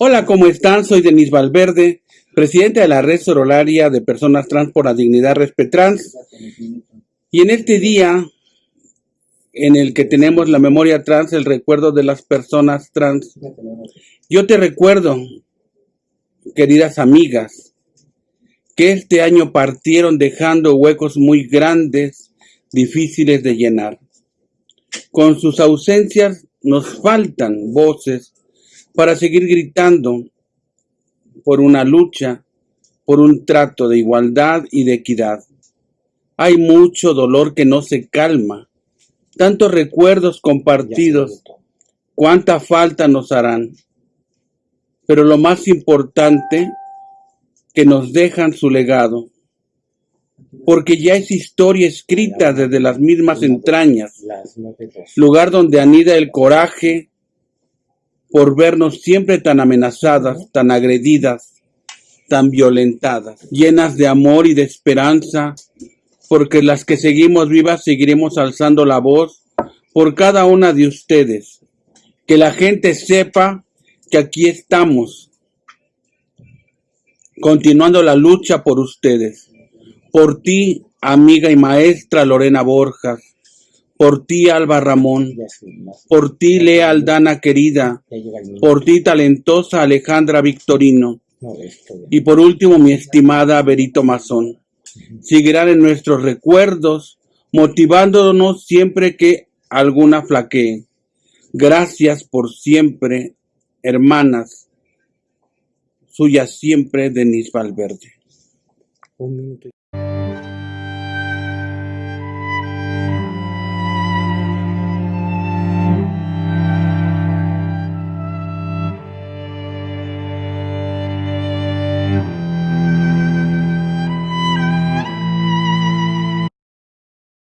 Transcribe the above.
Hola, ¿cómo están? Soy Denis Valverde, presidente de la Red Sorolaria de Personas Trans por la Dignidad Respetrans. Y en este día en el que tenemos la memoria trans, el recuerdo de las personas trans, yo te recuerdo, queridas amigas, que este año partieron dejando huecos muy grandes, difíciles de llenar. Con sus ausencias nos faltan voces para seguir gritando por una lucha, por un trato de igualdad y de equidad. Hay mucho dolor que no se calma, tantos recuerdos compartidos, cuánta falta nos harán. Pero lo más importante, que nos dejan su legado, porque ya es historia escrita desde las mismas entrañas, lugar donde anida el coraje por vernos siempre tan amenazadas, tan agredidas, tan violentadas, llenas de amor y de esperanza, porque las que seguimos vivas seguiremos alzando la voz por cada una de ustedes. Que la gente sepa que aquí estamos, continuando la lucha por ustedes. Por ti, amiga y maestra Lorena Borjas. Por ti, Alba Ramón. Por ti, Lea Aldana querida. Por ti, talentosa Alejandra Victorino. Y por último, mi estimada Berito Mazón. Seguirán en nuestros recuerdos, motivándonos siempre que alguna flaquee. Gracias por siempre, hermanas. Suya siempre, Denise Valverde.